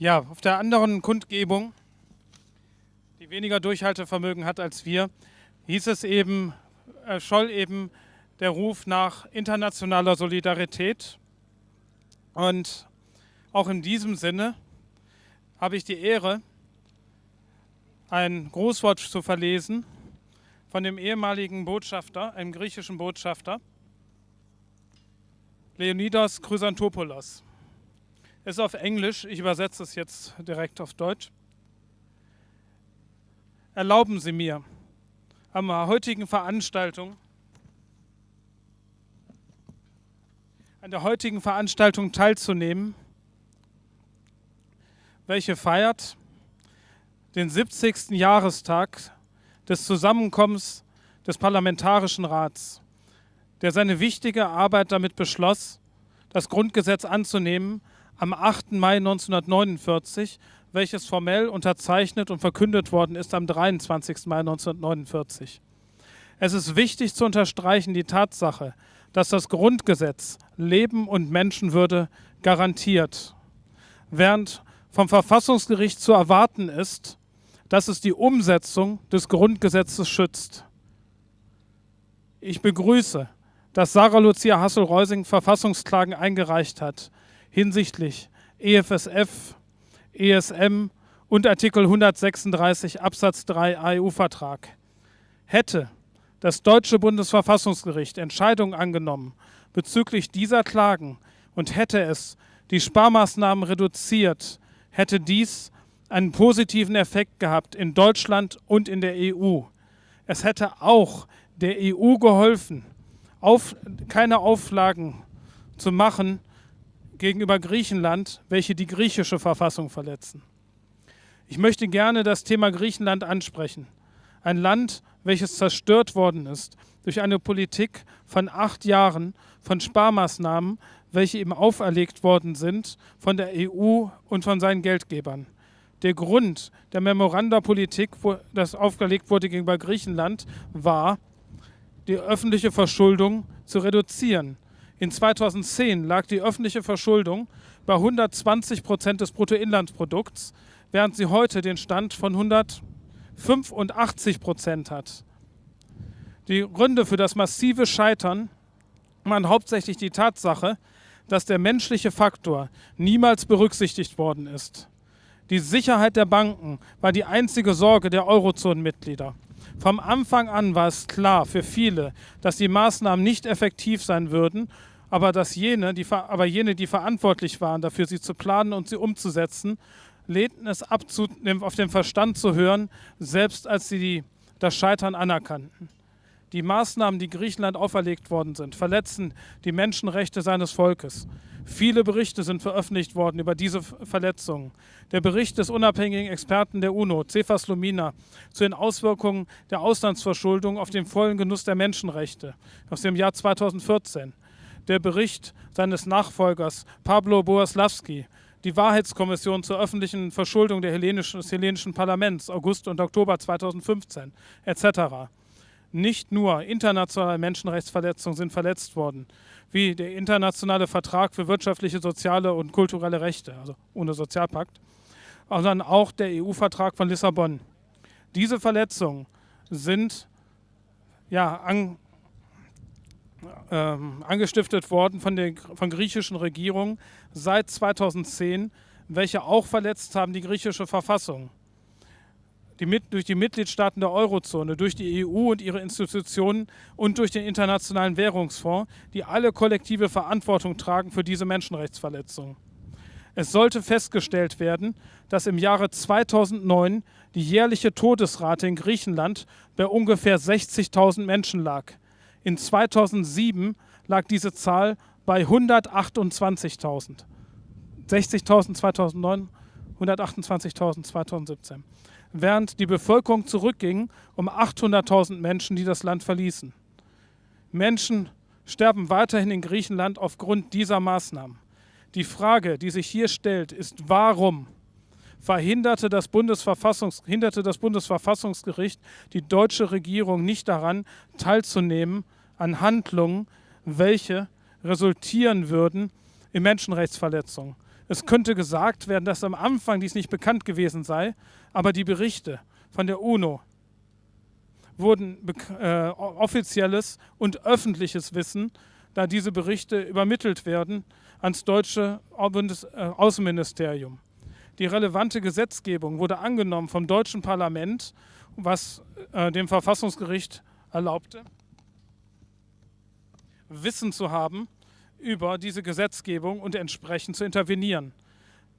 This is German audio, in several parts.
Ja, auf der anderen Kundgebung, die weniger Durchhaltevermögen hat als wir, hieß es eben, äh, scholl eben der Ruf nach internationaler Solidarität. Und auch in diesem Sinne habe ich die Ehre, ein Grußwort zu verlesen von dem ehemaligen Botschafter, einem griechischen Botschafter, Leonidas Chrysantopoulos. Es ist auf Englisch, ich übersetze es jetzt direkt auf Deutsch. Erlauben Sie mir, am heutigen Veranstaltung, an der heutigen Veranstaltung teilzunehmen, welche feiert den 70. Jahrestag des Zusammenkommens des Parlamentarischen Rats, der seine wichtige Arbeit damit beschloss, das Grundgesetz anzunehmen am 8. Mai 1949, welches formell unterzeichnet und verkündet worden ist am 23. Mai 1949. Es ist wichtig zu unterstreichen die Tatsache, dass das Grundgesetz Leben und Menschenwürde garantiert, während vom Verfassungsgericht zu erwarten ist, dass es die Umsetzung des Grundgesetzes schützt. Ich begrüße, dass Sarah Lucia Hassel-Reusing Verfassungsklagen eingereicht hat hinsichtlich EFSF, ESM und Artikel 136 Absatz 3 AEU-Vertrag. Hätte das deutsche Bundesverfassungsgericht Entscheidungen angenommen bezüglich dieser Klagen und hätte es die Sparmaßnahmen reduziert, hätte dies einen positiven Effekt gehabt in Deutschland und in der EU. Es hätte auch der EU geholfen, auf, keine Auflagen zu machen gegenüber Griechenland, welche die griechische Verfassung verletzen. Ich möchte gerne das Thema Griechenland ansprechen. Ein Land, welches zerstört worden ist durch eine Politik von acht Jahren von Sparmaßnahmen, welche ihm auferlegt worden sind von der EU und von seinen Geldgebern. Der Grund der Memoranda-Politik, das aufgelegt wurde gegenüber Griechenland, war, die öffentliche Verschuldung zu reduzieren. In 2010 lag die öffentliche Verschuldung bei 120 Prozent des Bruttoinlandsprodukts, während sie heute den Stand von 185 Prozent hat. Die Gründe für das massive Scheitern waren hauptsächlich die Tatsache, dass der menschliche Faktor niemals berücksichtigt worden ist. Die Sicherheit der Banken war die einzige Sorge der Eurozonenmitglieder. Vom Anfang an war es klar für viele, dass die Maßnahmen nicht effektiv sein würden, aber, dass jene, die, aber jene, die verantwortlich waren, dafür sie zu planen und sie umzusetzen, lehnten es ab, auf den Verstand zu hören, selbst als sie die, das Scheitern anerkannten. Die Maßnahmen, die Griechenland auferlegt worden sind, verletzen die Menschenrechte seines Volkes. Viele Berichte sind veröffentlicht worden über diese Verletzungen. Der Bericht des unabhängigen Experten der UNO, Cephas Lumina, zu den Auswirkungen der Auslandsverschuldung auf den vollen Genuss der Menschenrechte aus dem Jahr 2014. Der Bericht seines Nachfolgers Pablo Boaslawski, die Wahrheitskommission zur öffentlichen Verschuldung hellenischen, des hellenischen Parlaments August und Oktober 2015 etc. Nicht nur internationale Menschenrechtsverletzungen sind verletzt worden, wie der internationale Vertrag für wirtschaftliche, soziale und kulturelle Rechte, also ohne Sozialpakt, sondern auch der EU-Vertrag von Lissabon. Diese Verletzungen sind ja, ähm, angestiftet worden von der von griechischen Regierungen seit 2010, welche auch verletzt haben die griechische Verfassung die, durch die Mitgliedstaaten der Eurozone, durch die EU und ihre Institutionen und durch den Internationalen Währungsfonds, die alle kollektive Verantwortung tragen für diese Menschenrechtsverletzungen. Es sollte festgestellt werden, dass im Jahre 2009 die jährliche Todesrate in Griechenland bei ungefähr 60.000 Menschen lag. In 2007 lag diese Zahl bei 128.000. 60.000 2009, 128.000 2017 während die Bevölkerung zurückging um 800.000 Menschen, die das Land verließen. Menschen sterben weiterhin in Griechenland aufgrund dieser Maßnahmen. Die Frage, die sich hier stellt, ist, warum verhinderte das, Bundesverfassungs hinderte das Bundesverfassungsgericht die deutsche Regierung nicht daran, teilzunehmen an Handlungen, welche resultieren würden in Menschenrechtsverletzungen. Es könnte gesagt werden, dass am Anfang dies nicht bekannt gewesen sei, aber die Berichte von der UNO wurden äh, offizielles und öffentliches Wissen, da diese Berichte übermittelt werden, ans deutsche Bundes äh, Außenministerium. Die relevante Gesetzgebung wurde angenommen vom deutschen Parlament, was äh, dem Verfassungsgericht erlaubte, Wissen zu haben über diese Gesetzgebung und entsprechend zu intervenieren.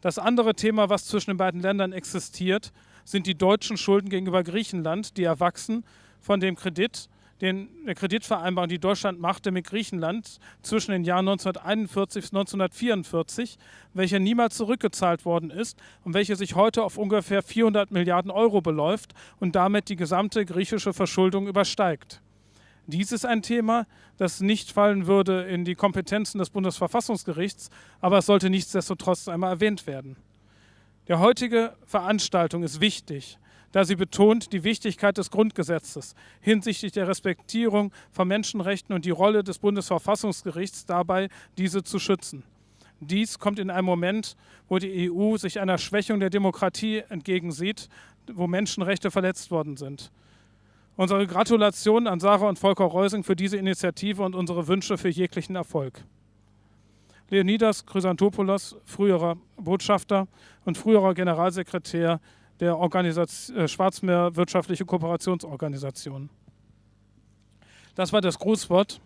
Das andere Thema, was zwischen den beiden Ländern existiert, sind die deutschen Schulden gegenüber Griechenland, die erwachsen von dem Kredit, den, der Kreditvereinbarung, die Deutschland machte mit Griechenland zwischen den Jahren 1941 bis 1944, welcher niemals zurückgezahlt worden ist und welche sich heute auf ungefähr 400 Milliarden Euro beläuft und damit die gesamte griechische Verschuldung übersteigt. Dies ist ein Thema, das nicht fallen würde in die Kompetenzen des Bundesverfassungsgerichts, aber es sollte nichtsdestotrotz einmal erwähnt werden. Der heutige Veranstaltung ist wichtig, da sie betont die Wichtigkeit des Grundgesetzes hinsichtlich der Respektierung von Menschenrechten und die Rolle des Bundesverfassungsgerichts dabei, diese zu schützen. Dies kommt in einem Moment, wo die EU sich einer Schwächung der Demokratie entgegensieht, wo Menschenrechte verletzt worden sind. Unsere Gratulation an Sarah und Volker Reusing für diese Initiative und unsere Wünsche für jeglichen Erfolg. Leonidas Chrysantopoulos, früherer Botschafter und früherer Generalsekretär der Organisation, äh, Schwarzmeer Wirtschaftliche Kooperationsorganisation. Das war das Grußwort.